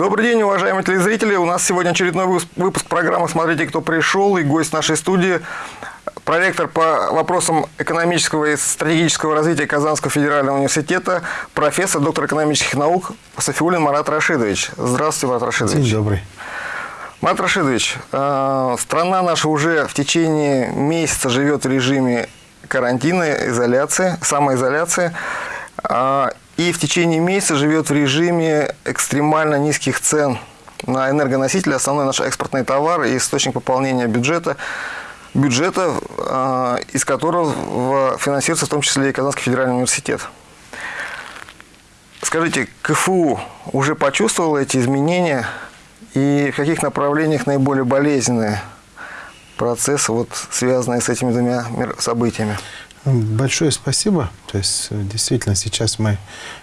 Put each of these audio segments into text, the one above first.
Добрый день, уважаемые телезрители. У нас сегодня очередной выпуск программы «Смотрите, кто пришел» и гость нашей студии – проректор по вопросам экономического и стратегического развития Казанского федерального университета, профессор, доктор экономических наук Софиулин Марат Рашидович. Здравствуйте, Марат Рашидович. День добрый. Марат Рашидович, э, страна наша уже в течение месяца живет в режиме карантина, изоляции, самоизоляции. И в течение месяца живет в режиме экстремально низких цен на энергоносители, основной наш экспортный товар и источник пополнения бюджета, бюджета, а, из которого финансируется в том числе и Казанский федеральный университет. Скажите, КФУ уже почувствовал эти изменения и в каких направлениях наиболее болезненные процессы, вот, связанные с этими двумя событиями? Большое спасибо. То есть, э, действительно, сейчас мы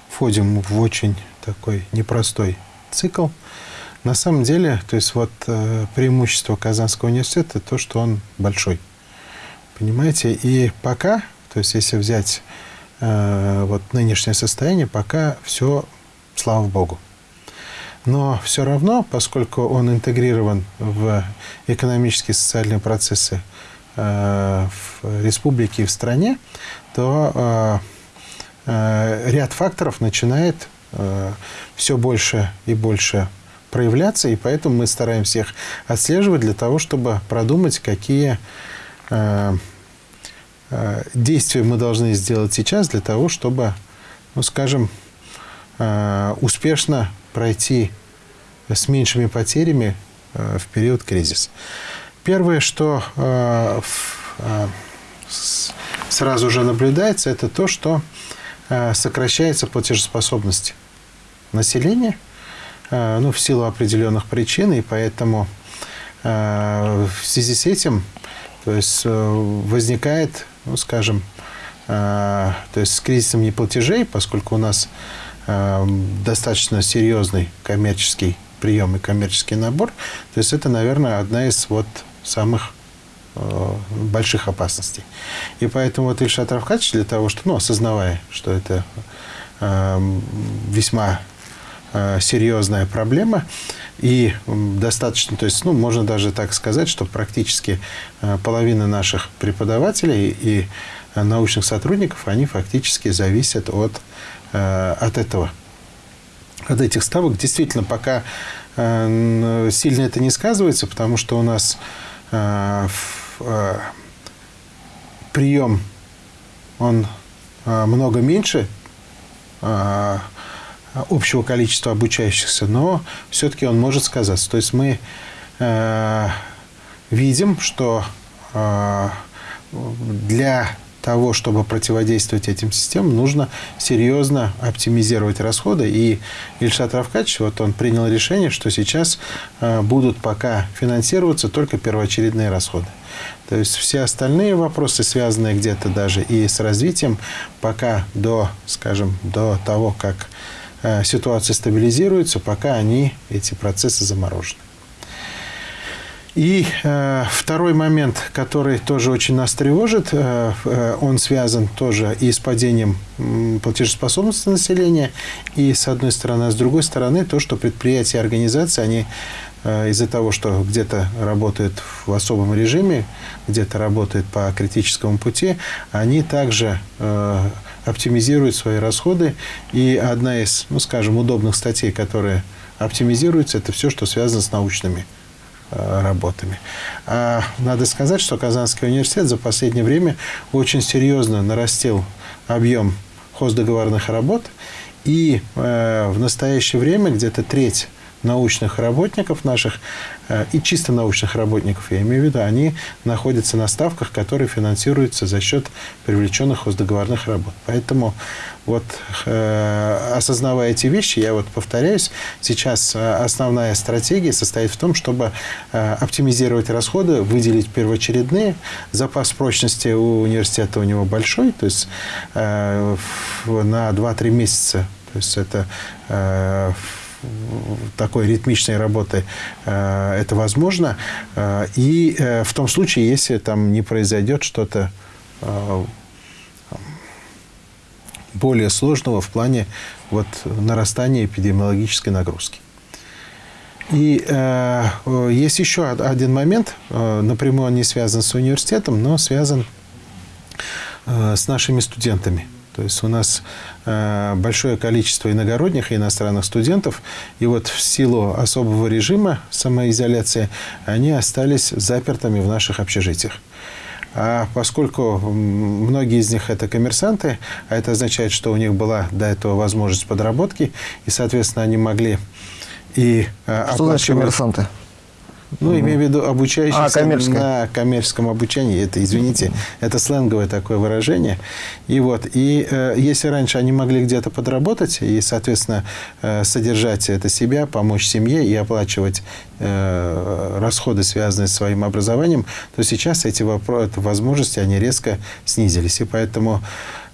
входим в очень такой непростой цикл. На самом деле, то есть, вот э, преимущество Казанского университета то, что он большой. Понимаете? И пока, то есть, если взять э, вот нынешнее состояние, пока все, слава богу. Но все равно, поскольку он интегрирован в экономические и социальные процессы в республике и в стране, то э, э, ряд факторов начинает все больше и больше проявляться, и поэтому мы стараемся их отслеживать для того, чтобы продумать, какие действия мы должны сделать сейчас для того, чтобы, ну, скажем, успешно пройти с меньшими потерями в период кризиса. Первое, что э, э, сразу же наблюдается, это то, что э, сокращается платежеспособность населения, ну, в силу определенных причин, и поэтому в связи с этим то есть, возникает, ну, скажем, то есть с кризисом неплатежей, поскольку у нас достаточно серьезный коммерческий прием и коммерческий набор, то есть это, наверное, одна из вот самых э, больших опасностей. И поэтому вот Ильшат Равкач для того, что, ну, осознавая, что это э, весьма э, серьезная проблема, и достаточно, то есть, ну, можно даже так сказать, что практически э, половина наших преподавателей и научных сотрудников, они фактически зависят от, э, от этого, от этих ставок. Действительно, пока э, сильно это не сказывается, потому что у нас Э, э, прием, он э, много меньше общего количества обучающихся, но все-таки он может сказаться. То есть мы видим, что для того, чтобы противодействовать этим системам, нужно серьезно оптимизировать расходы. И Ильшат Равкач, вот он принял решение, что сейчас э, будут пока финансироваться только первоочередные расходы. То есть все остальные вопросы, связанные где-то даже и с развитием, пока до, скажем, до того, как э, ситуация стабилизируется, пока они, эти процессы заморожены. И э, второй момент, который тоже очень нас тревожит, э, э, он связан тоже и с падением платежеспособности населения, и с одной стороны, а с другой стороны, то, что предприятия и организации, они э, из-за того, что где-то работают в особом режиме, где-то работают по критическому пути, они также э, оптимизируют свои расходы. И одна из, ну, скажем, удобных статей, которая оптимизируется, это все, что связано с научными работами. А надо сказать, что Казанский университет за последнее время очень серьезно нарастил объем хоздоговорных работ, и э, в настоящее время где-то треть научных работников наших, э, и чисто научных работников, я имею в виду, они находятся на ставках, которые финансируются за счет привлеченных хоздоговорных работ. Поэтому вот э, осознавая эти вещи, я вот повторяюсь, сейчас э, основная стратегия состоит в том, чтобы оптимизировать расходы, выделить первоочередные. Запас прочности у университета у него большой, то есть на 2-3 месяца, то есть это такой ритмичной работы э, это возможно. Э, и э, в том случае, если там не произойдет что-то более сложного в плане вот, нарастания эпидемиологической нагрузки. И э, есть еще один момент, э, напрямую он не связан с университетом, но связан э, с нашими студентами. То есть у нас э, большое количество иногородних и иностранных студентов, и вот в силу особого режима самоизоляции они остались запертыми в наших общежитиях. А поскольку многие из них это коммерсанты, а это означает, что у них была до этого возможность подработки, и, соответственно, они могли и э, Что значит коммерсанты? Ну, имею в виду обучающихся а, на коммерческом обучении. Это, извините, это сленговое такое выражение. И вот, и э, если раньше они могли где-то подработать и, соответственно, э, содержать это себя, помочь семье и оплачивать э, расходы, связанные с своим образованием, то сейчас эти возможности, они резко снизились. И поэтому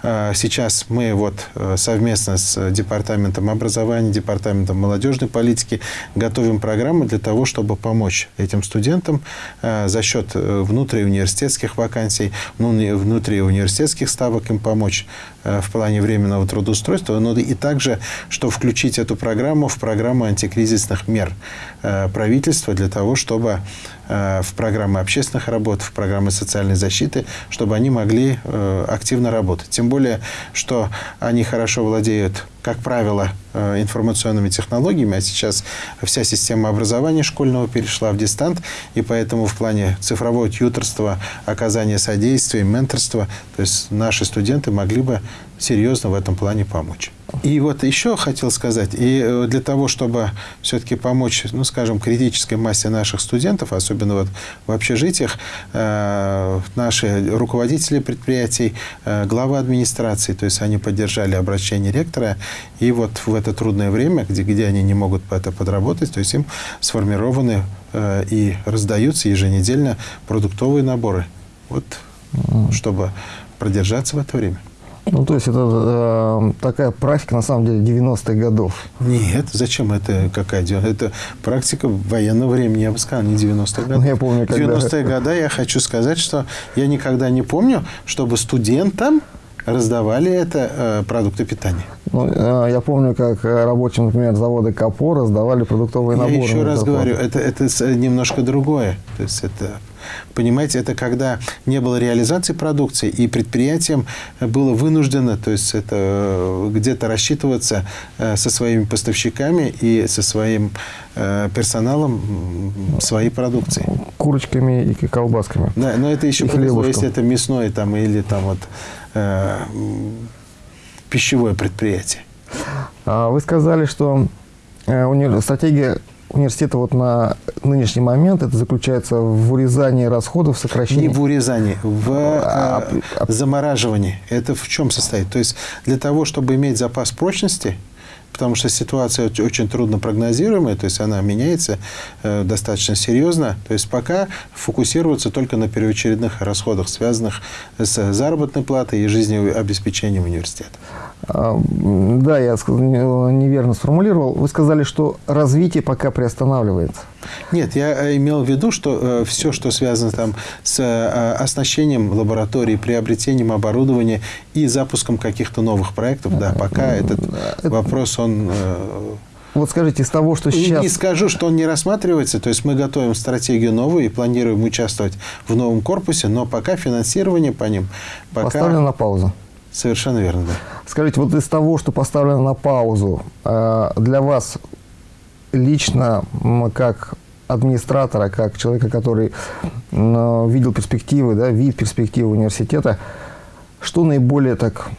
сейчас мы вот э, совместно с Департаментом образования, Департаментом молодежной политики готовим программы для того, чтобы помочь этим студентам э, за счет э, внутриуниверситетских вакансий, ну, внутриуниверситетских ставок им помочь в плане временного трудоустройства, но и также, что включить эту программу в программу антикризисных мер правительства для того, чтобы Э, в программы общественных работ, в программы социальной защиты, чтобы они могли э, активно работать. Тем более, что они хорошо владеют как правило, э, информационными технологиями, а сейчас вся система образования школьного перешла в дистант, и поэтому в плане цифрового тьюторства, оказания содействия, менторства, то есть наши студенты могли бы серьезно в этом плане помочь. И вот еще хотел сказать, и э, для того, чтобы все-таки помочь, ну, скажем, критической массе наших студентов, особенно вот в общежитиях, э, наши руководители предприятий, э, глава администрации, то есть они поддержали обращение ректора, и вот в это трудное время, где, где они не могут это подработать, то есть им сформированы и раздаются еженедельно продуктовые наборы, вот, чтобы продержаться в это время. Ну, то есть это э, такая практика, на самом деле, 90-х годов. Нет, зачем это какая Это практика военного времени, я бы сказал, не 90-х годов. Ну, я помню, когда... 90-е годы я хочу сказать, что я никогда не помню, чтобы студентам раздавали это э, продукты питания. Ну, э, я помню, как рабочим, например, завода КАПО раздавали продуктовые наборы. Я еще раз говорю, это, это немножко другое. То есть это Понимаете, это когда не было реализации продукции, и предприятием было вынуждено, то есть это э, где-то рассчитываться со своими поставщиками и со своим персоналом своей продукции. Курочками и колбасками. Да, но это еще повезло, если это мясное там, или там вот э, пищевое предприятие. А вы сказали, что э, стратегия университета вот на нынешний момент это заключается в урезании расходов, сокращении... Не в урезании, в а, э, а, замораживании. Это в чем состоит? То есть для того, чтобы иметь запас прочности, потому что ситуация очень трудно прогнозируемая, то есть она меняется э, достаточно серьезно. То есть пока фокусироваться только на первоочередных расходах, связанных с заработной платой и жизнеобеспечением университета. А, да, я неверно сформулировал. Вы сказали, что развитие пока приостанавливается. Нет, я э, имел в виду, что э, все, что связано там с э, оснащением лаборатории, приобретением оборудования и запуском каких-то новых проектов, да, пока этот вопрос, он... Вот скажите, из того, что сейчас... Не скажу, что он не рассматривается. То есть мы готовим стратегию новую и планируем участвовать в новом корпусе, но пока финансирование по ним... Пока... Поставлено на паузу. Совершенно верно, да. Скажите, вот из того, что поставлено на паузу, для вас лично, как администратора, как человека, который видел перспективы, да, вид перспективы университета, что наиболее так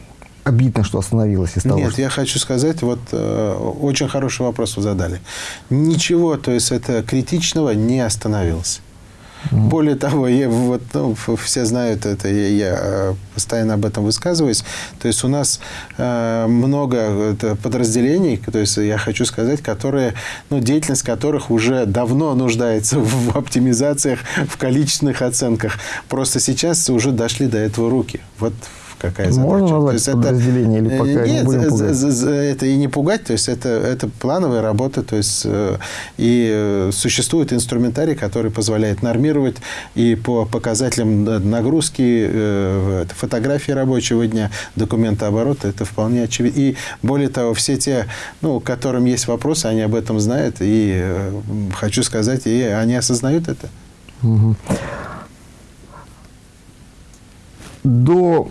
обидно, что остановилось из того, Нет, что... я хочу сказать, вот э, очень хороший вопрос вы задали. Ничего, то есть это критичного не остановилось. Более того, я, вот, ну, все знают это, я, я э, постоянно об этом высказываюсь. То есть у нас э, много подразделений, то есть я хочу сказать, которые, ну, деятельность которых уже давно нуждается в оптимизациях, в количественных оценках. Просто сейчас уже дошли до этого руки. Вот какая задача. Можно назвать то подразделение это, или пока нет, не будем пугать? это и не пугать, то есть это, это плановая работа, то есть и существует инструментарий, который позволяет нормировать и по показателям нагрузки, фотографии рабочего дня, документа оборота, это вполне очевидно. И более того, все те, ну, которым есть вопросы, они об этом знают, и хочу сказать, и они осознают это. До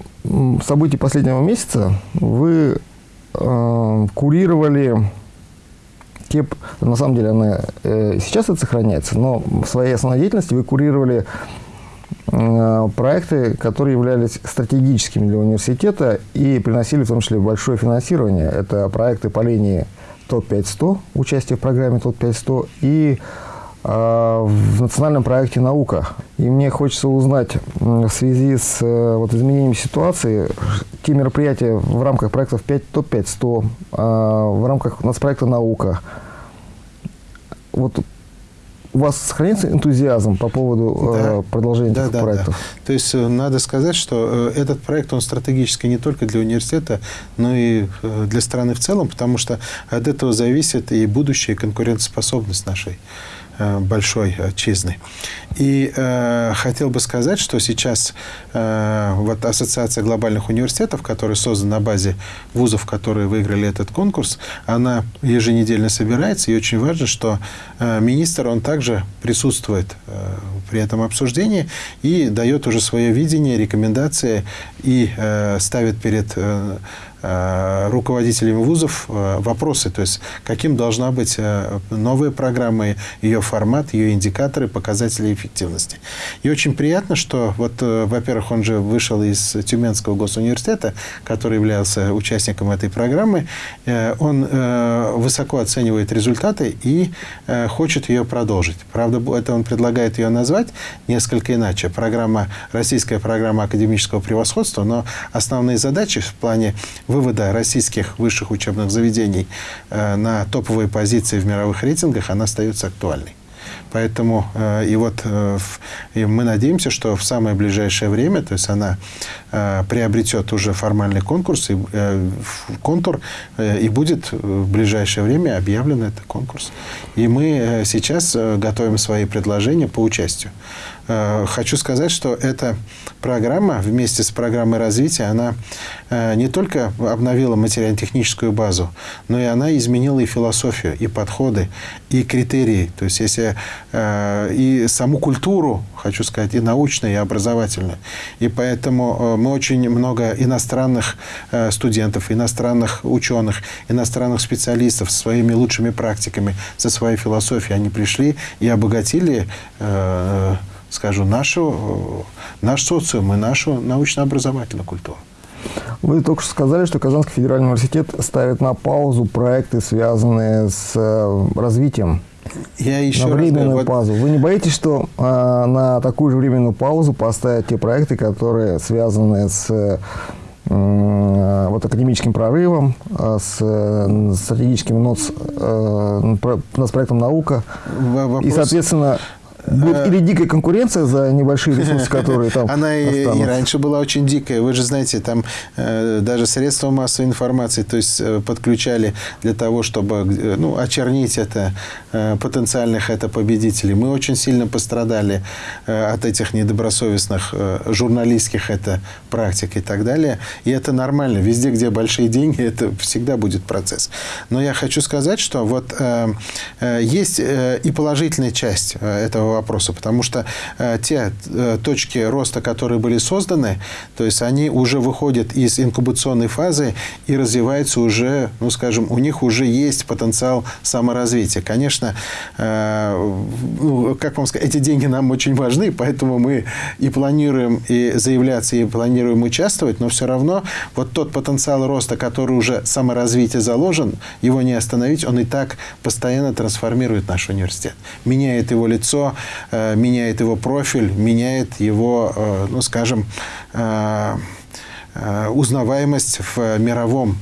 событий последнего месяца вы э, курировали те, на самом деле она э, сейчас это сохраняется, но в своей основной деятельности вы курировали э, проекты, которые являлись стратегическими для университета и приносили в том числе большое финансирование. Это проекты по линии ТОП-500, участие в программе ТОП-500 и в национальном проекте «Наука». И мне хочется узнать в связи с э, вот, изменением ситуации, те мероприятия в рамках проектов 5, ТОП-500, а, в рамках нацпроекта «Наука». Вот у вас сохранится энтузиазм по поводу э, да. продолжения да, этих да, проектов? Да. То есть э, надо сказать, что этот проект, он стратегический не только для университета, но и для страны в целом, потому что от этого зависит и будущее, и конкурентоспособность нашей Э, большой отчизны. И э, хотел бы сказать, что сейчас э, вот Ассоциация глобальных университетов, которая создана на базе вузов, которые выиграли этот конкурс, она еженедельно собирается, и очень важно, что э, министр, он также присутствует э, при этом обсуждении и дает уже свое видение, рекомендации и э, ставит перед э, Э, руководителями вузов э, вопросы, то есть каким должна быть э, новая программа, ее формат, ее индикаторы, показатели эффективности. И очень приятно, что вот, во-первых, он же вышел из Тюменского госуниверситета, который являлся участником этой программы, он высоко оценивает результаты и хочет ее продолжить. Правда, это он предлагает ее назвать несколько иначе. Программа, российская программа академического превосходства, но основные задачи в плане вывода российских высших учебных заведений э, на топовые позиции в мировых рейтингах, она остается актуальной. Поэтому э, и вот э, и мы надеемся, что в самое ближайшее время, то есть она приобретет уже формальный конкурс, и, контур, и будет в ближайшее время объявлен этот конкурс. И мы сейчас готовим свои предложения по участию. Э, хочу сказать, что эта программа вместе с программой развития, она э, не только обновила материально-техническую базу, но и она изменила и философию, и подходы, и критерии. То есть, если э, и саму культуру, хочу сказать, и научную, и образовательную. И поэтому мы очень много иностранных студентов, иностранных ученых, иностранных специалистов со своими лучшими практиками, со своей философией, они пришли и обогатили скажу, нашу, наш социум и нашу научно-образовательную культуру. Вы только что сказали, что Казанский федеральный университет ставит на паузу проекты, связанные с э, развитием. Я еще на временную раз, паузу. Вы не боитесь, что э, на такую же временную паузу поставят те проекты, которые связаны с э, вот академическим прорывом, э, с стратегическим НОЦ, э, с проектом «Наука». Вопрос... И, соответственно, Будет или дикая конкуренция за небольшие ресурсы, которые там Она и, и раньше была очень дикая. Вы же знаете, там э, даже средства массовой информации то есть, э, подключали для того, чтобы э, ну, очернить это, э, потенциальных это победителей. Мы очень сильно пострадали э, от этих недобросовестных э, журналистских это практик и так далее. И это нормально. Везде, где большие деньги, это всегда будет процесс. Но я хочу сказать, что вот э, э, есть э, и положительная часть э, этого вопроса, потому что э, те э, точки роста, которые были созданы, то есть они уже выходят из инкубационной фазы и развиваются уже, ну, скажем, у них уже есть потенциал саморазвития. Конечно, э, ну, как вам сказать, эти деньги нам очень важны, поэтому мы и планируем и заявляться, и планируем участвовать, но все равно вот тот потенциал роста, который уже саморазвитие заложен, его не остановить, он и так постоянно трансформирует наш университет, меняет его лицо, меняет его профиль, меняет его, э, ну, скажем, э, узнаваемость в мировом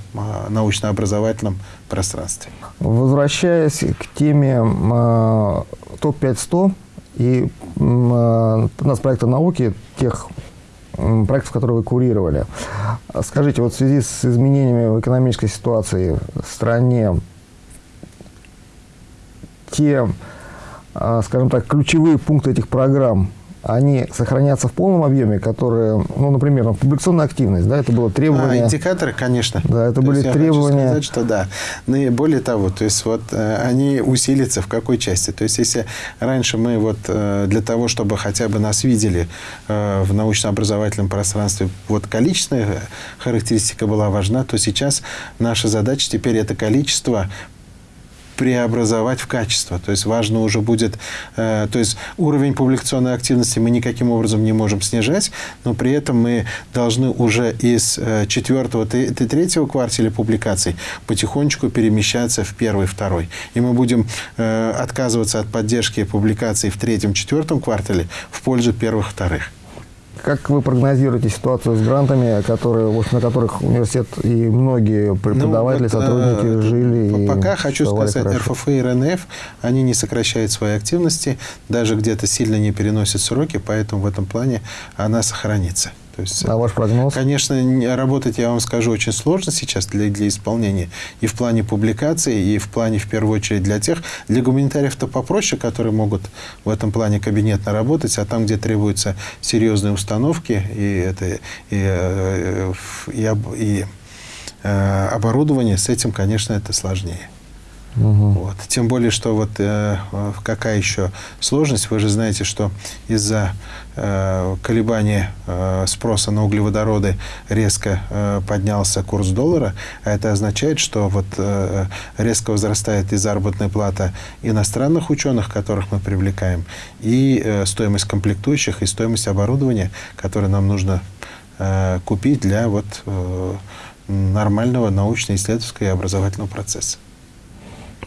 научно-образовательном пространстве. Возвращаясь к теме топ-500 и нас проекта науки, тех проектов, которые вы курировали. Скажите, вот в связи с изменениями в экономической ситуации в стране, те, скажем так, ключевые пункты этих программ – они сохранятся в полном объеме, которые, ну, например, публикационная активность, да, это было требование... А, индикаторы, конечно. Да, это то были требования... Я хочу сказать, что да. Ну и более того, то есть вот э, они усилятся в какой части? То есть если раньше мы вот э, для того, чтобы хотя бы нас видели э, в научно-образовательном пространстве, вот количественная характеристика была важна, то сейчас наша задача теперь это количество преобразовать в качество. То есть важно уже будет, э, то есть уровень публикационной активности мы никаким образом не можем снижать, но при этом мы должны уже из э, четвертого и третьего квартала публикаций потихонечку перемещаться в первый, второй. И мы будем э, отказываться от поддержки публикаций в третьем, четвертом квартале в пользу первых, вторых. Как вы прогнозируете ситуацию с грантами, которые, на которых университет и многие преподаватели, ну, вот, сотрудники э, жили? Пока хочу сказать, хорошо. РФФ и РНФ, они не сокращают свои активности, даже где-то сильно не переносят сроки, поэтому в этом плане она сохранится. То есть, а ваш прогноз? Конечно, работать, я вам скажу, очень сложно сейчас для, для исполнения. И в плане публикации, и в плане, в первую очередь, для тех, для гуманитариев-то попроще, которые могут в этом плане кабинетно работать, а там, где требуются серьезные установки и, это, и, э, и, и, и э, оборудование, с этим, конечно, это сложнее. Угу. Вот. Тем более, что вот э, какая еще сложность, вы же знаете, что из-за э, колебания э, спроса на углеводороды резко э, поднялся курс доллара, а это означает, что вот э, резко возрастает и заработная плата иностранных ученых, которых мы привлекаем, и э, стоимость комплектующих, и стоимость оборудования, которое нам нужно э, купить для вот э, нормального научно-исследовательского и образовательного процесса.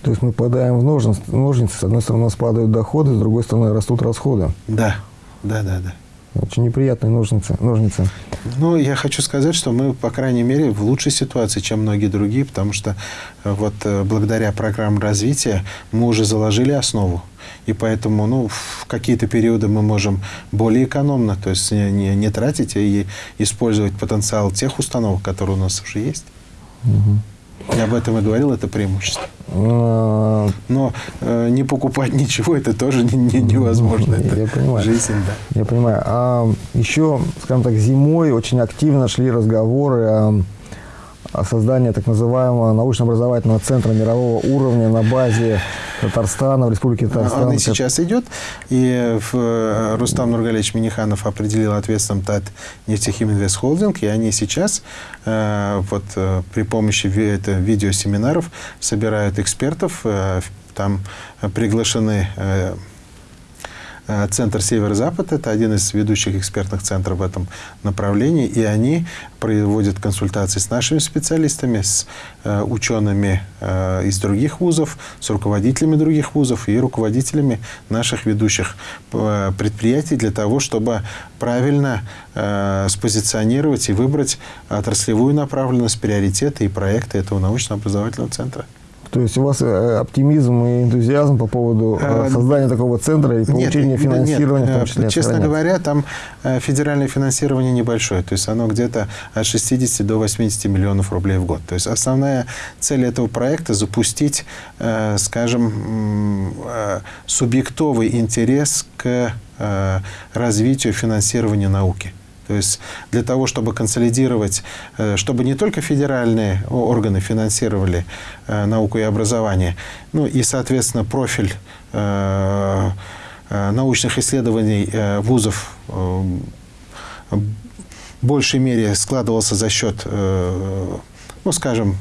То есть мы попадаем в ножницы, ножницы, с одной стороны у нас падают доходы, с другой стороны растут расходы. Да, да, да, да. Очень неприятные ножницы. ножницы. Ну, я хочу сказать, что мы, по крайней мере, в лучшей ситуации, чем многие другие, потому что э, вот э, благодаря программам развития мы уже заложили основу. И поэтому ну, в какие-то периоды мы можем более экономно, то есть не, не, не тратить, а и использовать потенциал тех установок, которые у нас уже есть. Угу. Я об этом и говорил, это преимущество. А, Но э, не покупать ничего, это тоже не, не, невозможно. Это я понимаю. Жизнь, да. Я понимаю. А еще, скажем так, зимой очень активно шли разговоры о создание так называемого научно-образовательного центра мирового уровня на базе Татарстана, в Республике Татарстан. Он и сейчас идет. И в, э, Рустам Нургалевич Миниханов определил ответственным ТАТ нефтехиминвест холдинг, и они сейчас э, вот, э, при помощи это, видеосеминаров собирают экспертов, э, там приглашены э, Э, центр Север-Запад – это один из ведущих экспертных центров в этом направлении, и они проводят консультации с нашими специалистами, с э, учеными э, из других вузов, с руководителями других вузов и руководителями наших ведущих предприятий для того, чтобы правильно спозиционировать и выбрать отраслевую направленность, приоритеты и проекты этого научно-образовательного центра. То есть у вас э, оптимизм и энтузиазм по поводу э, э, создания такого центра и получения нет, финансирования, нет, в том числе. Честно говоря, там федеральное финансирование небольшое. То есть оно где-то от 60 до 80 миллионов рублей в год. То есть основная цель этого проекта – запустить, скажем, субъектовый интерес к развитию финансирования науки. То есть для того, чтобы консолидировать, э, чтобы не только федеральные органы финансировали э, науку и образование, ну и, соответственно, профиль э, научных исследований вузов в большей мере складывался за счет ну, скажем,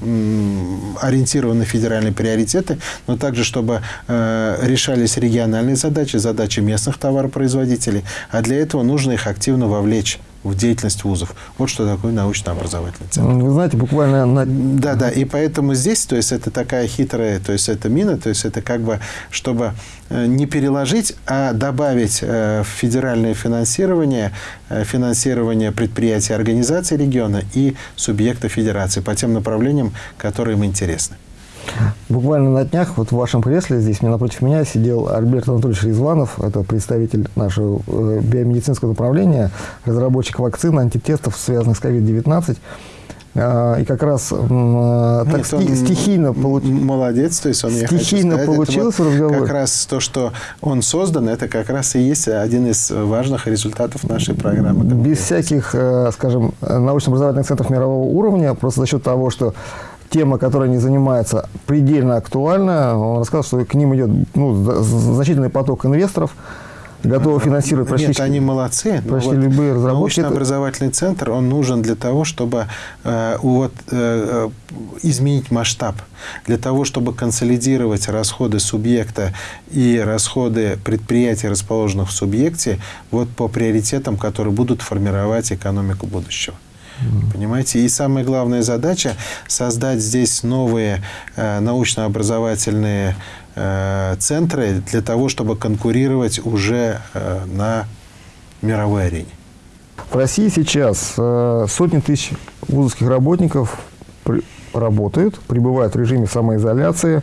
ориентированы на федеральные приоритеты, но также, чтобы решались региональные задачи, задачи местных товаропроизводителей, а для этого нужно их активно вовлечь в деятельность вузов. Вот что такое научно-образовательный центр. Вы знаете, буквально... На... Да, да, и поэтому здесь, то есть это такая хитрая, то есть это мина, то есть это как бы, чтобы э, не переложить, а добавить э, в федеральное финансирование, э, финансирование предприятий, организаций региона и субъектов федерации по тем направлениям, которые им интересны. Буквально на днях вот в вашем кресле здесь напротив меня сидел Альберт Анатольевич Резванов, это представитель нашего э, биомедицинского направления, разработчик вакцин, антитестов, связанных с COVID-19. А, и как раз так Нет, сти- он стихийно получилось. Молодец, то есть он, Стихийно сказать, получился вот разговор. Как раз то, что он создан, это как раз и есть один из важных результатов нашей программы. без всяких, э, скажем, научно-образовательных центров мирового уровня, просто за счет того, что тема, которой они занимаются, предельно актуальна. Он рассказал, что к ним идет ну, значительный поток инвесторов, готовы финансировать почти, Нет, они молодцы. но почти любые разработки. Научно-образовательный центр, он нужен для того, чтобы э, вот, э, э, изменить масштаб, для того, чтобы консолидировать расходы субъекта и расходы предприятий, расположенных в субъекте, вот по приоритетам, которые будут формировать экономику будущего. Понимаете? И самая главная задача – создать здесь новые э, научно-образовательные э, центры для того, чтобы конкурировать уже э, на мировой арене. В России сейчас сотни тысяч вузовских работников работают, пребывают в режиме самоизоляции.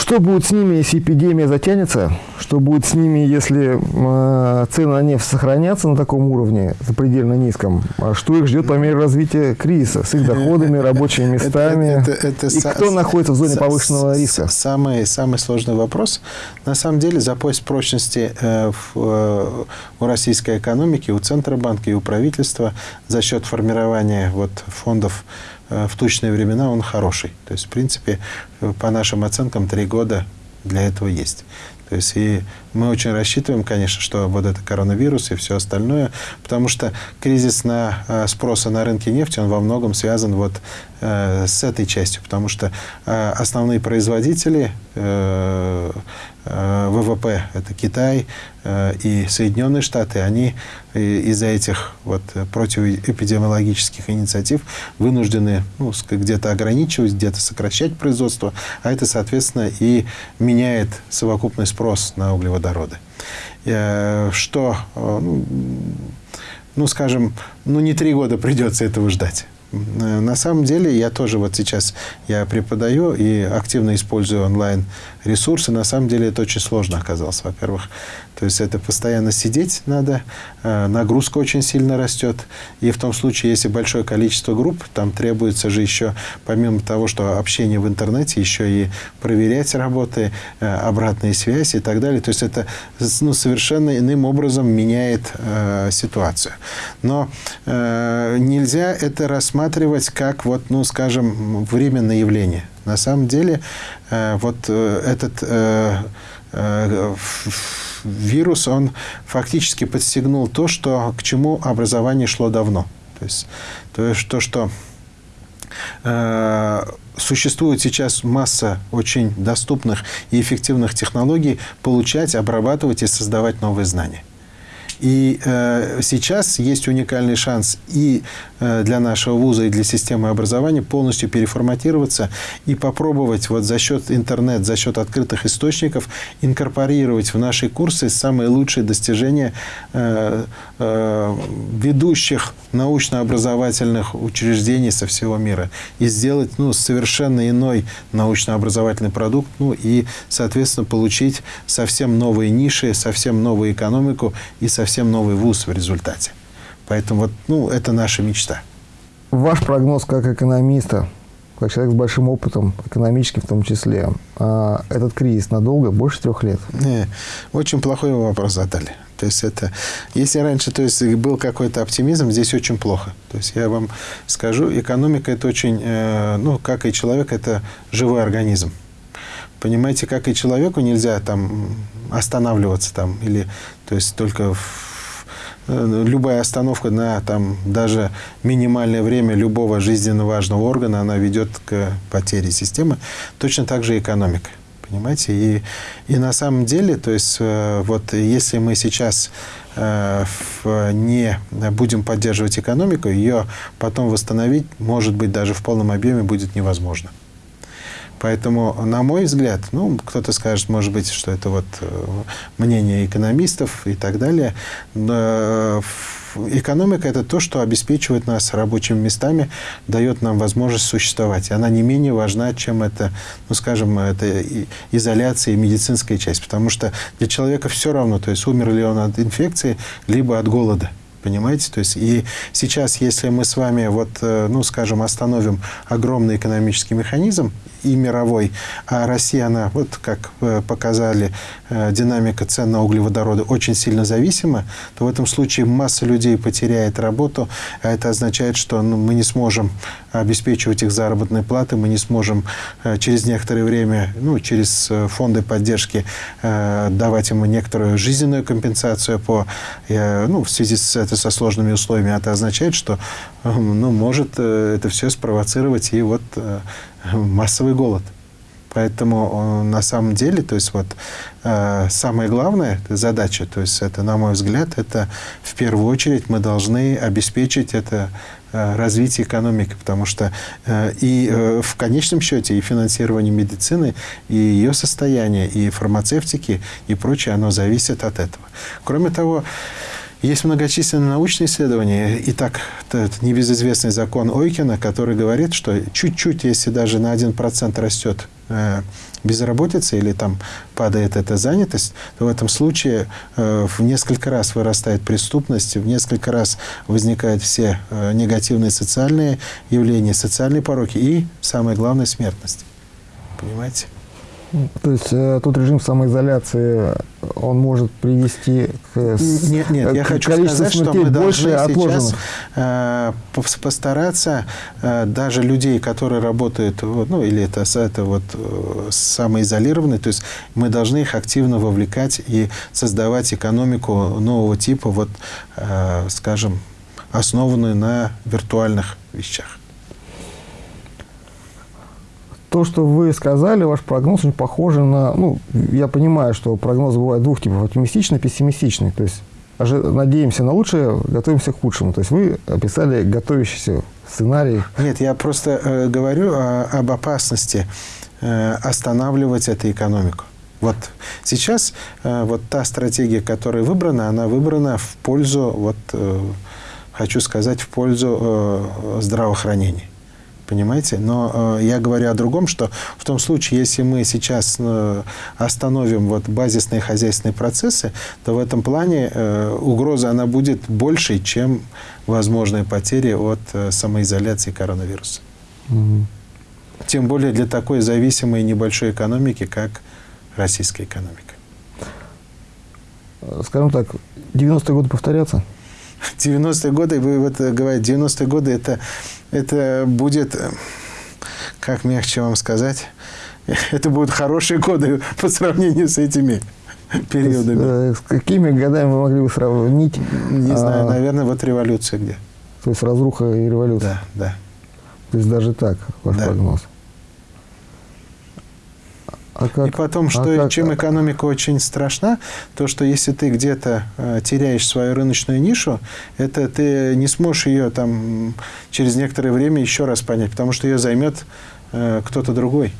Что будет с ними, если эпидемия затянется? Что будет с ними, если э, цены на нефть сохранятся на таком уровне, запредельно низком? А что их ждет по мере развития кризиса с их доходами, рабочими местами? Это- это- это И кто находится в зоне са- повышенного риска? Самый, самый сложный вопрос. На самом деле запас прочности э, в, э, у российской экономики, у Центробанка и у правительства за счет формирования вот, фондов в тучные времена он хороший. То есть, в принципе, э, по нашим оценкам, три года для этого есть. То есть и мы очень рассчитываем, конечно, что вот это коронавирус и все остальное, потому что кризис на э, спроса на рынке нефти, он во многом связан вот э, с этой частью, потому что э, основные производители э, э, ВВП, это Китай э, и Соединенные Штаты, они из-за этих вот противоэпидемиологических инициатив вынуждены ну, где-то ограничивать, где-то сокращать производство, а это, соответственно, и меняет совокупный спрос на углеводороды. Э, Что, э, ну, ну, скажем, ну, не три года придется этого ждать. Э, На самом деле, я тоже вот сейчас я преподаю и активно использую онлайн-ресурсы. На самом деле, это очень сложно оказалось, во-первых. То есть, это постоянно сидеть надо, э, нагрузка очень сильно растет. И в том случае, если большое количество групп, там требуется же еще, помимо того, что общение в интернете, еще и проверять работы, э, обратные связи и так далее. То есть, это ну, совершенно иным образом меняет э, ситуацию. Но э, нельзя это рассматривать как, вот, ну, скажем, временное явление. На самом деле, э, вот э, этот э, вирус, он фактически подстегнул то, что, к чему образование шло давно. То есть, то, есть то что э, существует сейчас масса очень доступных и эффективных технологий получать, обрабатывать и создавать новые знания. И э, сейчас есть уникальный шанс и э, для нашего вуза, и для системы образования полностью переформатироваться и попробовать вот за счет интернет, за счет открытых источников инкорпорировать в наши курсы самые лучшие достижения э, э, ведущих научно-образовательных учреждений со всего мира и сделать ну, совершенно иной научно-образовательный продукт, ну и, соответственно, получить совсем новые ниши, совсем новую экономику и совсем новый вуз в результате. Поэтому вот, ну, это наша мечта. Ваш прогноз как экономиста, как человек с большим опытом, экономическим в том числе, а, этот кризис надолго, больше трех лет? Не, очень плохой вопрос задали. То есть это, если раньше, то есть был какой-то оптимизм, здесь очень плохо. То есть я вам скажу, экономика это очень, э, ну, как и человек, это живой организм. Понимаете, как и человеку нельзя там останавливаться там или, то есть только в- любая остановка на там даже минимальное время любого жизненно важного органа, она ведет к потере системы. Точно так же экономика. Понимаете? И, и на самом деле, то есть, э, вот если мы сейчас э, не будем поддерживать экономику, ее потом восстановить, может быть, даже в полном объеме будет невозможно. Поэтому, на мой взгляд, ну, кто-то скажет, может быть, что это вот э, мнение экономистов и так далее, но, экономика – это то, что обеспечивает нас рабочими местами, дает нам возможность существовать. Она не менее важна, чем это, ну, скажем, это изоляция и медицинская часть. Потому что для человека все равно, то есть умер ли он от инфекции, либо от голода. Понимаете? То есть и сейчас, если мы с вами, вот, э, ну, скажем, остановим огромный экономический механизм и мировой, а Россия, она, вот как э, показали, э, динамика цен на углеводороды очень сильно зависима, то в этом случае масса людей потеряет работу, а это означает, что ну, мы не сможем обеспечивать их заработной платы, мы не сможем через некоторое время, ну, через фонды поддержки давать им некоторую жизненную компенсацию по, ну, в связи с это со сложными условиями, это означает, что ну, может э, это все спровоцировать и вот э, массовый голод. Поэтому э, на самом деле, то есть вот самая главная задача, то есть это, на мой взгляд, это в первую очередь мы должны обеспечить это развитие экономики, потому что и в конечном счете и финансирование медицины, и ее состояние, и фармацевтики, и прочее, оно зависит от этого. Кроме того, есть многочисленные научные исследования. И так, этот небезызвестный закон Ойкина, который говорит, что чуть-чуть, если даже на 1% растет э, безработица или там падает эта занятость, то в этом случае э, в несколько раз вырастает преступность, в несколько раз возникают все э, негативные социальные явления, социальные пороки и, самое главное, смертность. Понимаете? То есть э, тот режим самоизоляции, он может привести к Нет, нет, к я хочу сказать, что мы должны сейчас э, постараться э, даже людей, которые работают, ну, или это, это вот э, самоизолированные, то есть мы должны их активно вовлекать и создавать экономику нового типа, вот, э, скажем, основанную на виртуальных вещах. То, что вы сказали, ваш прогноз очень похож на... Ну, я понимаю, что прогнозы бывают двух типов, оптимистичный и пессимистичный. То есть надеемся на лучшее, готовимся к худшему. То есть вы описали готовящийся сценарий. Нет, я просто э, говорю о, об опасности э, останавливать эту экономику. Вот сейчас э, вот та стратегия, которая выбрана, она выбрана в пользу, вот, э, хочу сказать, в пользу э, здравоохранения. Понимаете? Но э, я говорю о другом, что в том случае, если мы сейчас э, остановим вот базисные хозяйственные процессы, то в этом плане э, угроза она будет больше, чем возможные потери от э, самоизоляции коронавируса. Угу. Тем более для такой зависимой небольшой экономики, как российская экономика. Скажем так, 90-е годы повторятся? 90-е годы, вы вот говорите, 90-е годы это это будет, э, как мягче вам сказать, это будут хорошие годы по сравнению с этими периодами. С, э, с какими годами вы могли бы сравнить? Не знаю, а, наверное, вот революция где. То есть разруха и революция? Да, да. То есть даже так, ваш да. прогноз? А как, и потом, что а как, чем экономика очень страшна, то, что если ты где-то э, теряешь свою рыночную нишу, это ты не сможешь ее там через некоторое время еще раз понять, потому что ее займет э, кто-то другой.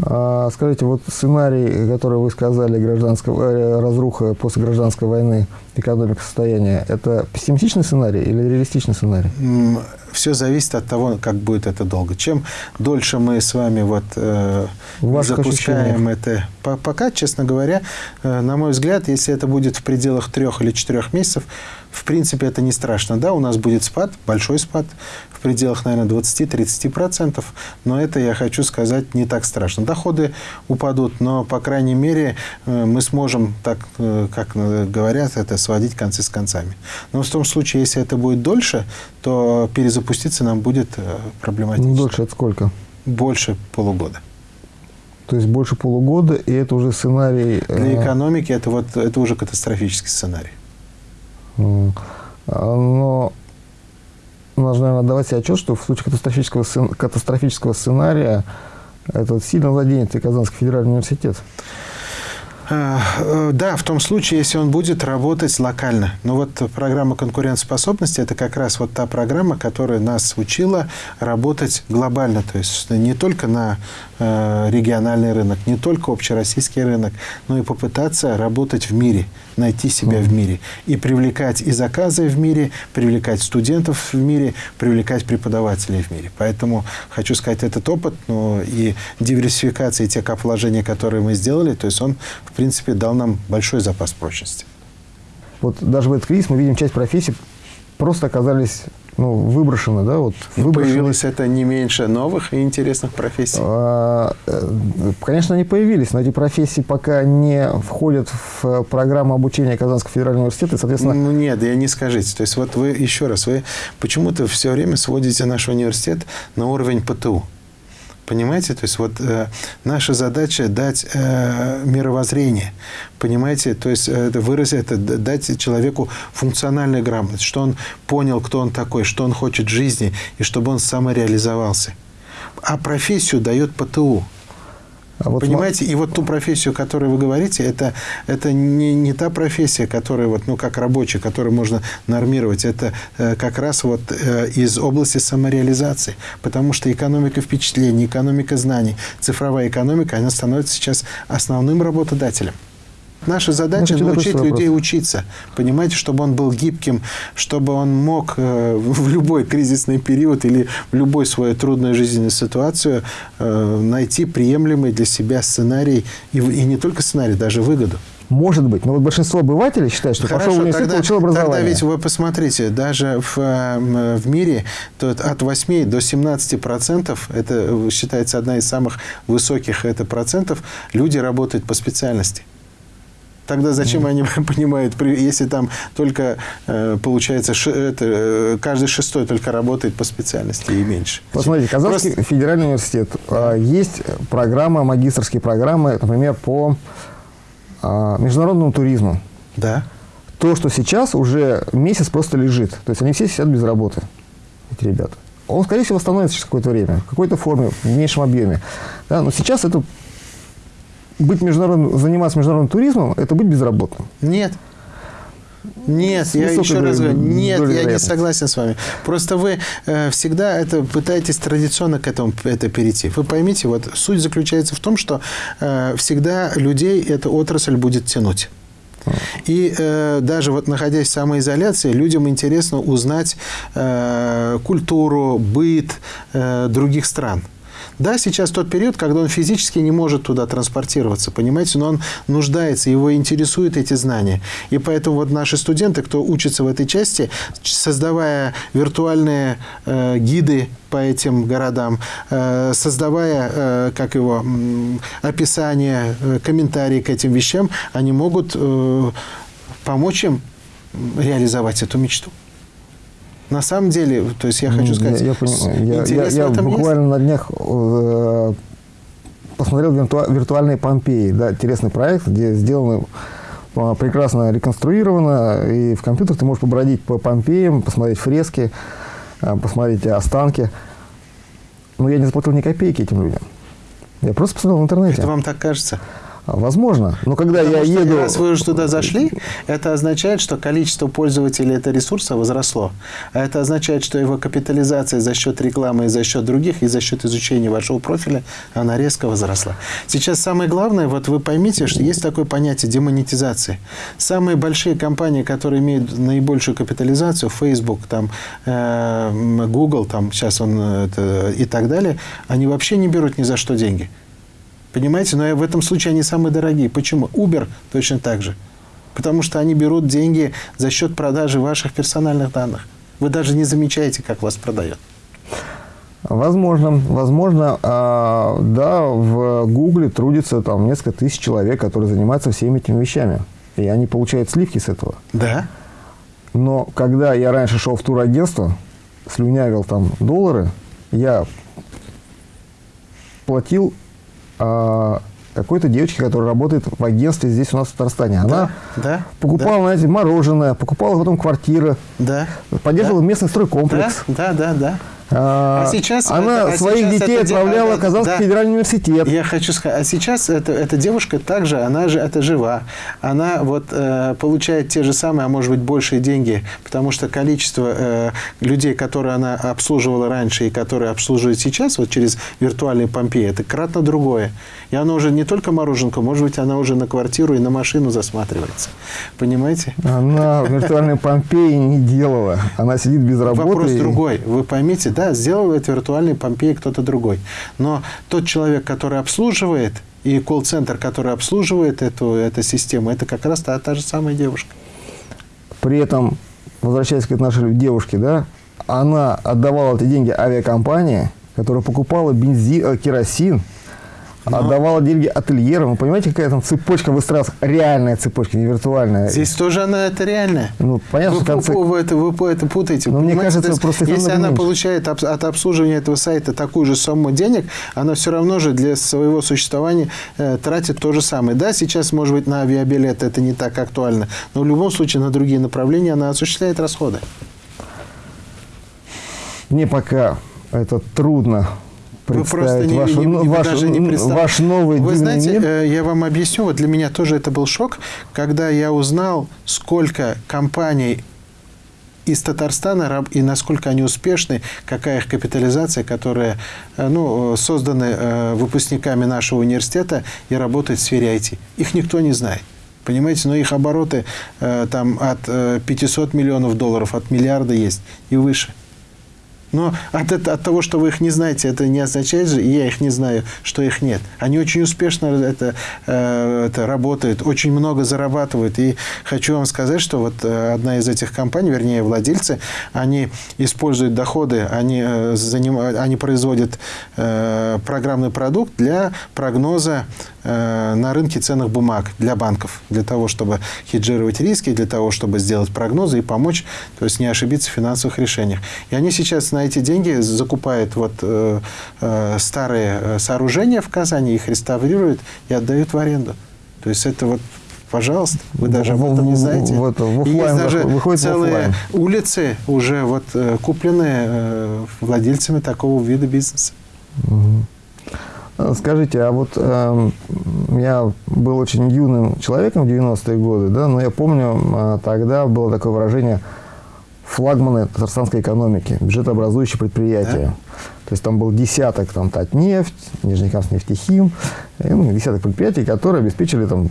А, скажите, вот сценарий, который вы сказали, гражданского, э, разруха после гражданской войны, экономика состояния, это пессимистичный сценарий или реалистичный сценарий? Все зависит от того, как будет это долго. Чем дольше мы с вами вот, э, запускаем это, пока, честно говоря, э, на мой взгляд, если это будет в пределах трех или четырех месяцев, в принципе, это не страшно. Да, у нас будет спад, большой спад, в пределах, наверное, 20-30%, но это, я хочу сказать, не так страшно. Доходы упадут, но, по крайней мере, э, мы сможем, так, э, как говорят, это сводить концы с концами. Но в том случае, если это будет дольше, то перезапуститься нам будет э, проблематично. Дольше от сколько? Больше полугода. То есть больше полугода, и это уже сценарий... Для экономики это, вот, это уже катастрофический сценарий. А, но нужно, наверное, давать себе отчет, что в случае катастрофического, катастрофического сценария это сильно заденет и Казанский федеральный университет. Э, э, да, в том случае, если он будет работать локально. Но вот программа конкурентоспособности – это как раз вот та программа, которая нас учила работать глобально. То есть не только на э, региональный рынок, не только общероссийский рынок, но и попытаться работать в мире, найти себя в мире. И привлекать и заказы в мире, привлекать студентов в мире, привлекать преподавателей в мире. Поэтому хочу сказать, этот опыт ну, и диверсификация, и те каположения, которые мы сделали, то есть он в в принципе, дал нам большой запас прочности. Вот даже в этот кризис мы видим часть профессий просто оказались ну, выброшены, да, вот выброшены. Появилось это не меньше новых и интересных профессий? А, э, конечно, они появились, но эти профессии пока не входят в программу обучения Казанского федерального университета, и, соответственно... Ну, нет, я не скажите. То есть, вот вы, еще раз, вы почему-то все время сводите наш университет на уровень ПТУ. Понимаете? То есть вот э, наша задача дать э, мировоззрение. Понимаете? То есть э, выразить это, дать человеку функциональную грамотность, что он понял, кто он такой, что он хочет в жизни, и чтобы он самореализовался. А профессию дает ПТУ. А вот Понимаете, и вот ту профессию, о которой вы говорите, это, это не, не та профессия, которая, вот, ну, как рабочая, которую можно нормировать. Это э, как раз вот э, из области самореализации. Потому что экономика впечатлений, экономика знаний, цифровая экономика, она становится сейчас основным работодателем. Наша задача научить людей вопрос. учиться, понимаете, чтобы он был гибким, чтобы он мог э, в любой кризисный период или в любой свою трудную жизненную ситуацию э, найти приемлемый для себя сценарий, и, и не только сценарий, даже выгоду. Может быть. Но вот большинство обывателей считают, что Хорошо, пошел в университет, тогда, получил образование. Тогда ведь вы посмотрите, даже в, э, в мире то от 8 до 17 процентов, это считается одна из самых высоких это процентов, люди работают по специальности. Тогда зачем они понимают, если там только, э, получается, это, э, каждый шестой только работает по специальности и меньше? Посмотрите, Казанский Просто... федеральный университет. А, есть программа, магистрские программы, например, по а, международному туризму. Да. То, что сейчас уже месяц просто лежит. То есть они все сидят без работы, эти ребята. Он, скорее всего, восстановится через какое-то время, в какой-то форме, в меньшем объеме. Да? Но сейчас это быть международным, заниматься международным туризмом – это быть безработным. Нет. Нет, я еще раз говорю, нет, я не согласен с вами. Просто вы э, всегда это пытаетесь традиционно к этому это перейти. Вы поймите, вот суть заключается в том, что э, всегда людей эта отрасль будет тянуть. И э, даже вот находясь в самоизоляции, людям интересно узнать э, культуру, быт э, других стран. Да, сейчас тот период, когда он физически не может туда транспортироваться, понимаете, но он нуждается, его интересуют эти знания. И поэтому вот наши студенты, кто учится в этой части, создавая виртуальные э, гиды по этим городам, э, создавая, э, как его, описание, э, комментарии к этим вещам, они могут помочь им реализовать эту мечту. На самом деле, то есть я хочу сказать, я, я, понимаю. я, я, я буквально есть? на днях э, посмотрел вирту, виртуальные Помпеи, да, интересный проект, где сделаны э, прекрасно реконструировано, и в компьютерах ты можешь побродить по Помпеям, посмотреть фрески, э, посмотреть останки. Но я не заплатил ни копейки этим людям. Я просто посмотрел в интернете. Это вам так кажется? Возможно. Но когда Потому я что еду... Раз вы уже туда зашли, это означает, что количество пользователей этого ресурса возросло. А это означает, что его капитализация за счет рекламы и за счет других, и за счет изучения вашего профиля, она резко возросла. Сейчас самое главное, вот вы поймите, что есть такое понятие демонетизации. Самые большие компании, которые имеют наибольшую капитализацию, Facebook, там, э, Google, там, сейчас он это, и так далее, они вообще не берут ни за что деньги. Понимаете? Но в этом случае они самые дорогие. Почему? Uber точно так же. Потому что они берут деньги за счет продажи ваших персональных данных. Вы даже не замечаете, как вас продают. Возможно, возможно, а, да, в Гугле трудится там несколько тысяч человек, которые занимаются всеми этими вещами. И они получают сливки с этого. Да. Но когда я раньше шел в турагентство, слюнявил там доллары, я платил а, какой-то девочки, которая работает в агентстве здесь у нас в Татарстане. Она да, да, покупала, да. знаете, мороженое, покупала потом квартиры, да, поддерживала да. местный стройкомплекс. Да, да, да, да. А, А сейчас она это- а своих сейчас детей это отправляла в Казанский да. федеральный университет. Я хочу сказать, а сейчас это, эта девушка также, она же это жива. Она вот э, получает те же самые, а может быть большие деньги, потому что количество э, людей, которые она обслуживала раньше и которые обслуживает сейчас, вот через виртуальный Помпей, это кратно другое. И она уже не только мороженка, может быть, она уже на квартиру и на машину засматривается. Понимаете? Она в виртуальной Помпеи не делала. Она сидит без работы. Вопрос и- другой. Вы поймите, да, сделал это виртуальный Помпей кто-то другой. Но тот человек, который обслуживает, и колл-центр, который обслуживает эту, эту систему, это как раз та, та же самая девушка. При этом, возвращаясь к нашей девушке, да, она отдавала эти деньги авиакомпании, которая покупала бензин, э, керосин, отдавала деньги ательерам. Вы понимаете, какая там цепочка выстраивалась? Реальная цепочка, не виртуальная. Здесь тоже она это реальная. Ну, понятно, вы, что в конце- вы, это, вы это путаете. Но мне кажется, есть, просто если она меньше. получает об- от обслуживания этого сайта такую же сумму денег, она все равно же для своего существования э, тратит то же самое. Да, сейчас, может быть, на авиабилеты это не так актуально, но в любом случае на другие направления она осуществляет расходы. Мне пока это трудно представить просто не, вашу- не- вы ваш, даже не м, представляете. ваш новый Вы знаете, мир. э, я вам объясню, вот для меня тоже это был шок, когда я узнал, сколько компаний из Татарстана и насколько они успешны, какая их капитализация, которая э, ну, э, созданы э, выпускниками нашего университета и работает в сфере IT. Их никто не знает. Понимаете, но их обороты там от э, 500 миллионов долларов, от миллиарда есть и выше. Но от, это- от того, что вы их не знаете, это не означает же, и я их не знаю, что их нет. Они очень успешно это, э, это работают, очень много зарабатывают. И хочу вам сказать, что вот э, одна из этих компаний, вернее, владельцы, они используют доходы, они, э, заним- они производят э, программный продукт для прогноза э, на рынке ценных бумаг для банков, для того, чтобы хеджировать риски, для того, чтобы сделать прогнозы и помочь, то есть не ошибиться в финансовых решениях. И они сейчас на эти деньги закупают вот э, э, старые э, сооружения в Казани, их реставрируют и отдают в аренду. То есть это вот Пожалуйста, вы даже об этом не знаете. в это, в И есть даже выходит целые оффлайн. улицы уже вот э, куплены э, владельцами такого вида бизнеса. А, Скажите, а вот эм, я был очень юным человеком в 90-е годы, да, но я помню, а, тогда было такое выражение флагманы татарстанской экономики, бюджетообразующие предприятия. То есть там был десяток там Татнефть, Нижнекамск нефтехим, и, ну, десяток предприятий, которые обеспечили там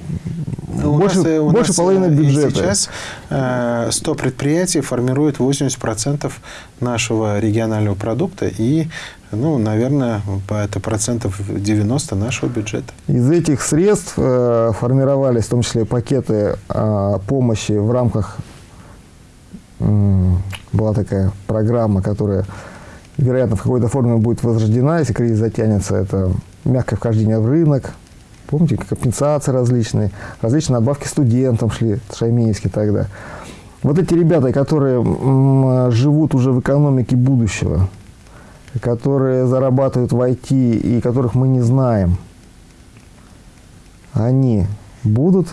Ну, У больше, нас, э, у больше нас, половины э, бюджета. Сейчас э, 100 предприятий формируют 80% нашего регионального продукта и, ну, наверное, по- это процентов 90 нашего бюджета. Из этих средств э, формировались в том числе пакеты э, помощи в рамках м, была такая программа, которая, вероятно, в какой-то форме будет возрождена, если кризис затянется. Это мягкое вхождение в рынок. Помните, компенсации различные, различные надбавки студентам шли, Шаймеевский тогда. Вот эти ребята, которые живут уже в экономике будущего, которые зарабатывают в IT и которых мы не знаем, они будут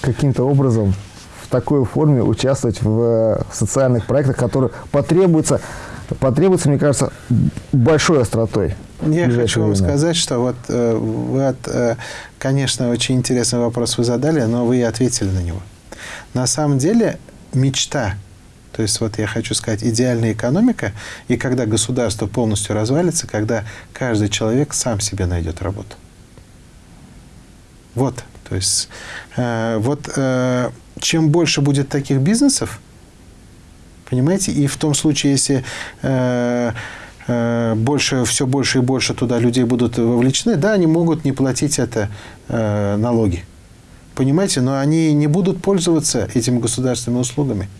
каким-то образом в такой форме участвовать в, э, социальных проектах, которые потребуются, потребуются, мне кажется, большой остротой. Я хочу вам время. сказать, что вот э, вы, от, э, конечно, очень интересный вопрос вы задали, но вы и ответили на него. На самом деле мечта, то есть вот я хочу сказать, идеальная экономика, и когда государство полностью развалится, когда каждый человек сам себе найдет работу. Вот, то есть э, вот э, чем больше будет таких бизнесов, понимаете, и в том случае, если э, э, больше, все больше и больше туда людей будут вовлечены, да, они могут не платить это э, налоги, понимаете, но они не будут пользоваться этими государственными услугами.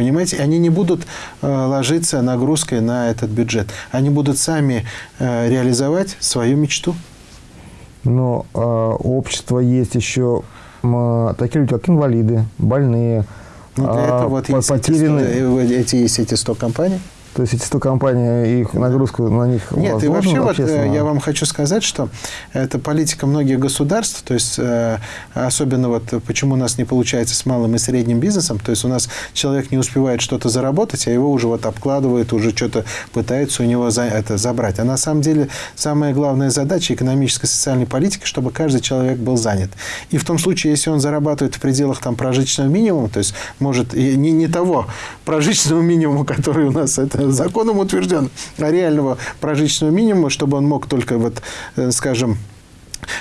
Понимаете, они не будут э, ложиться нагрузкой на этот бюджет. Они будут сами э, реализовать свою мечту. Но э, у общества есть еще м, такие люди, как инвалиды, больные, Ну, для а, этого вот по- есть эти, 100, потерянные. э, эти, есть эти 100 компаний. То есть эти 100 компаний, их нагрузку на них Нет, и вообще вот э, я вам хочу сказать, что это политика многих государств, то есть э, особенно вот почему у нас не получается с малым и средним бизнесом, то есть у нас человек не успевает что-то заработать, а его уже вот обкладывают, уже что-то пытаются у него за, это забрать. А на самом деле самая главная задача экономической и социальной политики, чтобы каждый человек был занят. И в том случае, если он зарабатывает в пределах там прожиточного минимума, то есть может не, не того прожиточного минимума, который у нас это законом утвержден, а реального прожиточного минимума, чтобы он мог только, вот, э, скажем,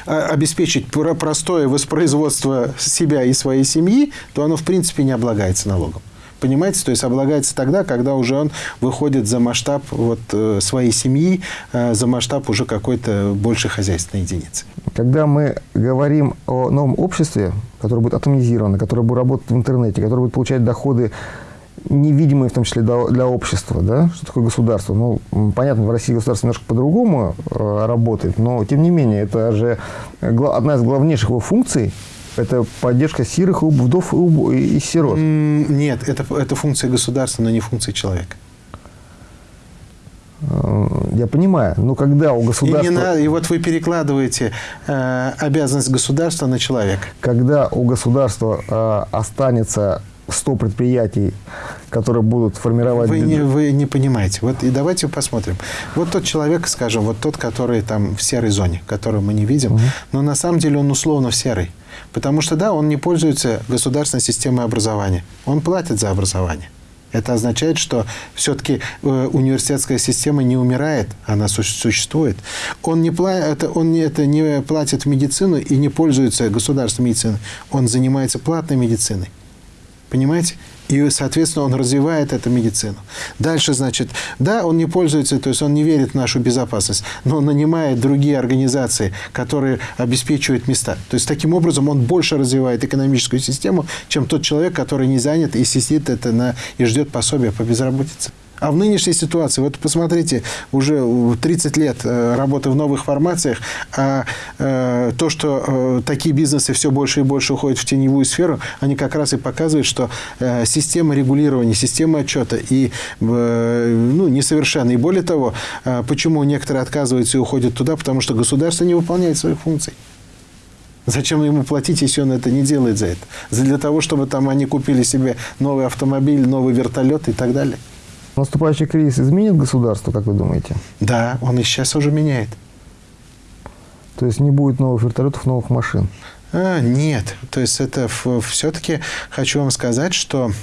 обеспечить простое воспроизводство себя и своей семьи, то оно, в принципе, не облагается налогом. Понимаете? То есть облагается тогда, когда уже он выходит за масштаб вот, э, своей семьи, э, за масштаб уже какой-то большей хозяйственной единицы. Когда мы говорим о новом обществе, которое будет атомизировано, которое будет работать в интернете, которое будет получать доходы невидимые, в том числе для общества, да, что такое государство. Ну, понятно, в России государство немножко по-другому э, работает, но, тем не менее, это же одна из главнейших его функций, это поддержка сирых вдов и сирот. Нет, это, это функция государства, но не функция человека. Э, я понимаю, но когда у государства... И, не надо, и вот вы перекладываете э, обязанность государства на человека. Когда у государства э, останется 100 предприятий, которые будут формировать... Вы не, вы не понимаете. Вот и давайте посмотрим. Вот тот человек, скажем, вот тот, который там в серой зоне, которую мы не видим, угу. но на самом деле он условно в серой. Потому что, да, он не пользуется государственной системой образования. Он платит за образование. Это означает, что все-таки э, университетская система не умирает, она существует. Он не, пла это, он не, это не платит в медицину и не пользуется государственной медициной. Он занимается платной медициной. Понимаете? И, соответственно, он развивает эту медицину. Дальше, значит, да, он не пользуется, то есть он не верит в нашу безопасность, но он нанимает другие организации, которые обеспечивают места. То есть, таким образом, он больше развивает экономическую систему, чем тот человек, который не занят и сидит это на, и ждет пособия по безработице. А в нынешней ситуации, вот посмотрите, уже 30 лет э, работы в новых формациях, а э, то, что э, такие бизнесы все больше и больше уходят в теневую сферу, они как раз и показывают, что система регулирования, система отчета и ну, несовершенна. И более того, почему некоторые отказываются и уходят туда, потому что государство не выполняет своих функций. Зачем ему платить, если он это не делает за это? Для того, чтобы там они купили себе новый автомобиль, новый вертолет и так далее. Наступающий кризис изменит государство, как вы думаете? Да, он и сейчас уже меняет. То есть не будет новых вертолетов, новых машин? А, нет. То есть это все-таки хочу вам сказать, что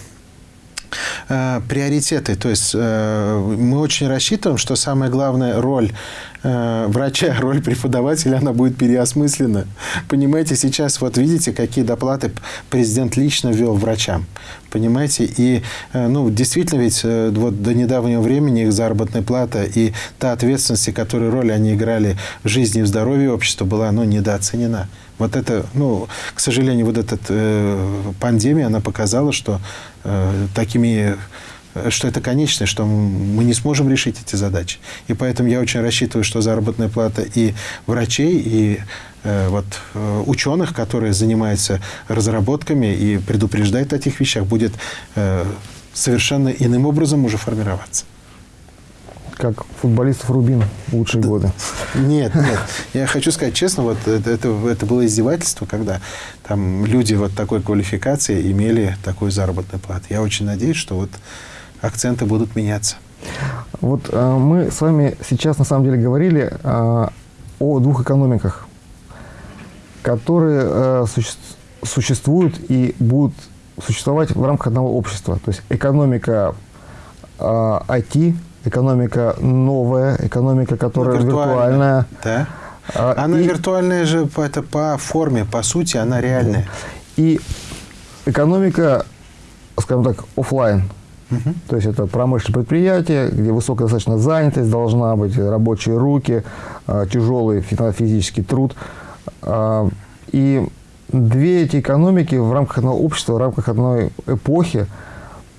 э, приоритеты. То есть э, мы очень рассчитываем, что самая главная роль э, врача, роль преподавателя, она будет переосмыслена. Понимаете, сейчас вот видите, какие доплаты президент лично ввел врачам. Понимаете, и э, ну, действительно ведь э, вот до недавнего времени их заработная плата и та ответственность, которую роль они играли в жизни и в здоровье общества, была ну, недооценена. Вот это, ну, к сожалению, вот эта э, пандемия, она показала, что э, такими э, что это конечное, что мы не сможем решить эти задачи. И поэтому я очень рассчитываю, что заработная плата и врачей, и э, вот, э, ученых, которые занимаются разработками и предупреждают о этих вещах, будет э, совершенно иным образом уже формироваться как футболистов Рубин в лучшие да. годы. Нет, нет. Я хочу сказать честно, вот это, это, это было издевательство, когда там люди вот такой квалификации имели такую заработную плату. Я очень надеюсь, что вот акценты будут меняться. Вот э, мы с вами сейчас на самом деле говорили э, о двух экономиках, которые э, суще существуют и будут существовать в рамках одного общества. То есть экономика э, IT, экономика новая, экономика, которая ну, виртуальная. Да. А, она и, виртуальная же это по форме, по сути, она реальная. И экономика, скажем так, офлайн. Угу. То есть это промышленное предприятие, где высокая достаточно занятость должна быть, рабочие руки, а, тяжелый физический труд. А, и две эти экономики в рамках одного общества, в рамках одной эпохи,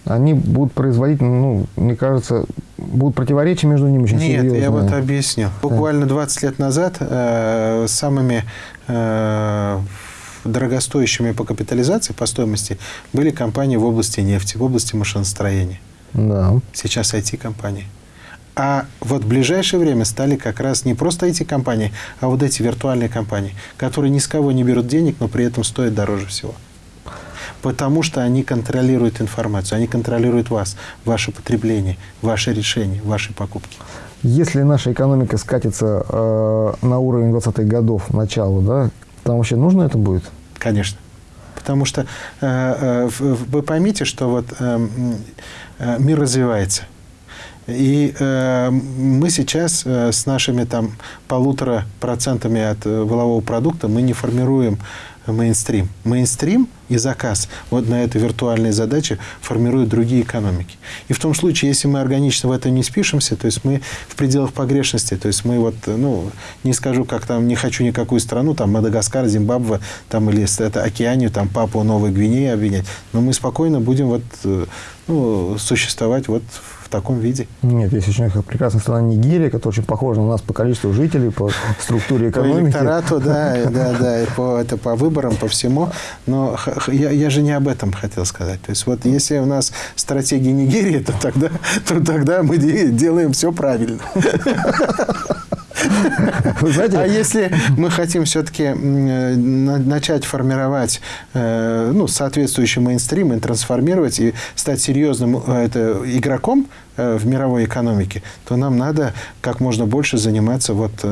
они будут производить, ну, мне кажется, будут противоречия между ними очень Нет, серьезные. я вот объясню. Буквально 20 лет назад э, самыми э, дорогостоящими по капитализации, по стоимости, были компании в области нефти, в области машиностроения. Да. Сейчас IT-компании. А вот в ближайшее время стали как раз не просто эти компании, а вот эти виртуальные компании, которые ни с кого не берут денег, но при этом стоят дороже всего. Потому что они контролируют информацию, они контролируют вас, ваше потребление, ваши решения, ваши покупки. Если наша экономика скатится э, на уровень 20-х годов, начала, да, там вообще нужно это будет? Конечно. Потому что э, э, вы поймите, что вот э, э, мир развивается – и э, мы сейчас э, с нашими там полутора процентами от э, волового продукта мы не формируем мейнстрим. Мейнстрим и заказ вот на этой виртуальной задаче формируют другие экономики. И в том случае, если мы органично в это не спишемся, то есть мы в пределах погрешности, то есть мы вот, ну, не скажу, как там, не хочу никакую страну, там, Мадагаскар, Зимбабве, там, или это Океанию, там, Папу Новой Гвинеи обвинять, но мы спокойно будем вот, э, ну, существовать вот в таком виде. Нет, есть очень прекрасная страна Нигерия, которая очень похожа на нас по количеству жителей, по структуре экономики. По электорату, да, да, да, и по, это по выборам, по всему. Но я, я же не об этом хотел сказать. То есть вот если у нас стратегия Нигерии, то тогда, то тогда мы делаем все правильно. А если мы хотим все-таки э, начать формировать э, ну, соответствующий мейнстрим и трансформировать и стать серьезным э, это, игроком в мировой экономике, то нам надо как можно больше заниматься вот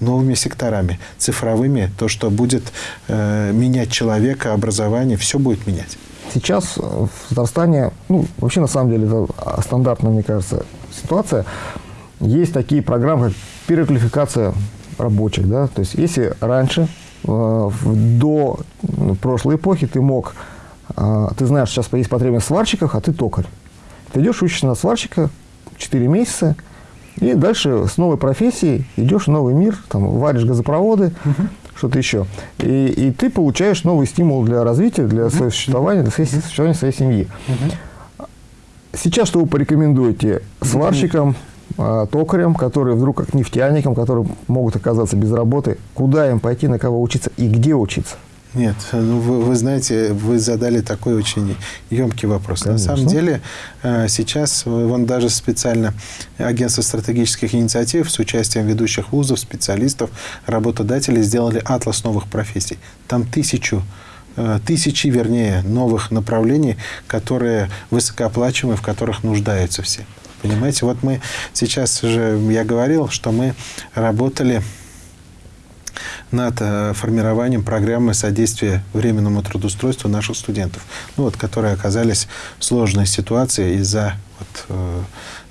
новыми секторами, цифровыми, то, что будет менять человека, образование, все будет менять. Сейчас в Татарстане, ну, вообще на самом деле это стандартная, мне кажется, ситуация. Есть такие программы, как переквалификация рабочих. Да? То есть если раньше, э, до прошлой эпохи, ты мог, э, ты знаешь, сейчас есть потребность в сварщиках, а ты токарь. Ты идешь, учишься на сварщика 4 месяца, и дальше с новой профессией идешь в новый мир, там, варишь газопроводы, угу. что-то еще. И, и ты получаешь новый стимул для развития, для угу. своего существования, для своей, существования своей семьи. Угу. Сейчас что вы порекомендуете сварщикам, токарям, которые вдруг как нефтяникам, которые могут оказаться без работы, куда им пойти, на кого учиться и где учиться? Нет, ну вы, вы знаете, вы задали такой очень емкий вопрос. Конечно. На самом деле э, сейчас вон даже специально агентство стратегических инициатив с участием ведущих вузов, специалистов, работодателей сделали атлас новых профессий. Там тысячу э, тысячи, вернее, новых направлений, которые высокооплачиваемые, в которых нуждаются все. Понимаете, вот мы сейчас уже, я говорил, что мы работали над э, формированием программы содействия временному трудоустройству наших студентов, ну, вот, которые оказались в сложной ситуации из-за вот, э,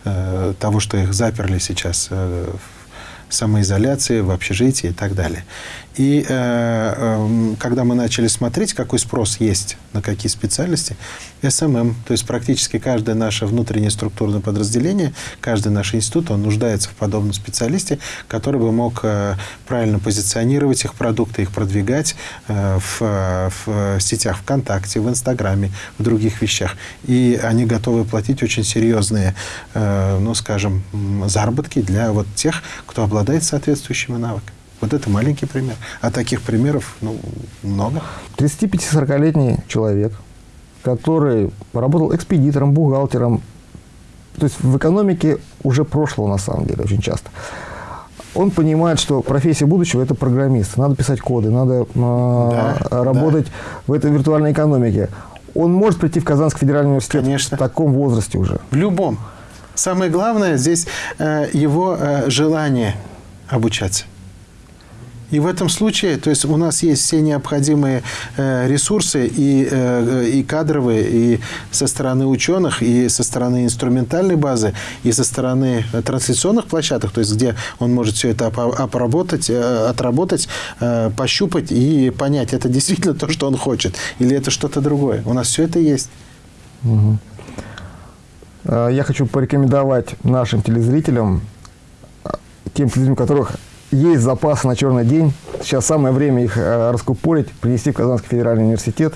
э, того, что их заперли сейчас э, в самоизоляции, в общежитии и так далее. И э, э, когда мы начали смотреть, какой спрос есть на какие специальности, SMM, то есть практически каждое наше внутреннее структурное подразделение, каждый наш институт, он нуждается в подобном специалисте, который бы мог э, правильно позиционировать их продукты, их продвигать э, в, в сетях ВКонтакте, в Инстаграме, в других вещах. И они готовы платить очень серьезные, э, ну, скажем, заработки для вот тех, кто обладает соответствующими навыками. Вот это маленький пример. А таких примеров ну, много. 35-40-летний человек, который работал экспедитором, бухгалтером, то есть в экономике уже прошлого на самом деле очень часто. Он понимает, что профессия будущего – это программист. Надо писать коды, надо э, да, работать да. в этой виртуальной экономике. Он может прийти в Казанский федеральный университет Конечно. в таком возрасте уже. В любом. Самое главное здесь э, его э, желание обучаться. И в этом случае, то есть у нас есть все необходимые э, ресурсы и, э, и кадровые, и со стороны ученых, и со стороны инструментальной базы, и со стороны трансляционных площадок, то есть где он может все это обработать, э, отработать, пощупать и понять, это действительно то, что он хочет, или это что-то другое. У нас все это есть. Я хочу порекомендовать нашим телезрителям, тем телезрителям, которых есть запасы на черный день. Сейчас самое время их э, раскупорить, принести в Казанский федеральный университет.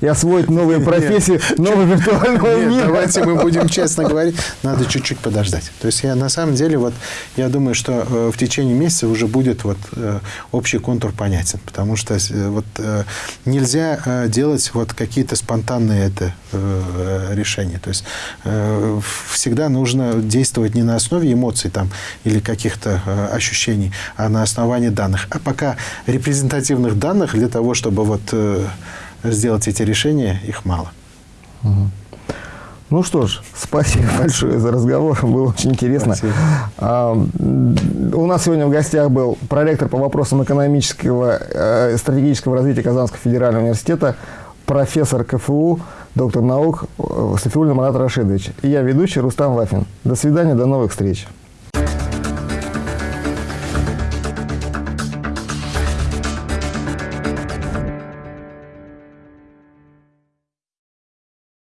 И освоить новые профессии нового виртуального Нет, мира. давайте мы будем честно говорить, надо чуть-чуть подождать. То есть я на самом деле вот я думаю, что э, в течение месяца уже будет вот э, общий контур понятен, потому что э, вот нельзя делать вот какие-то спонтанные это решения. То есть всегда нужно действовать не на основе эмоций там или каких-то ощущений, а на основании данных. А пока репрезентативных данных для того, чтобы вот сделать эти решения, их мало. Ну что ж, спасибо большое за разговор, было очень интересно. Спасибо. А, у нас сегодня в гостях был проректор по вопросам экономического э, стратегического развития Казанского федерального университета, профессор КФУ, доктор наук э, Сафиуллин Марат Рашидович. И я ведущий Рустам Вафин. До свидания, до новых встреч.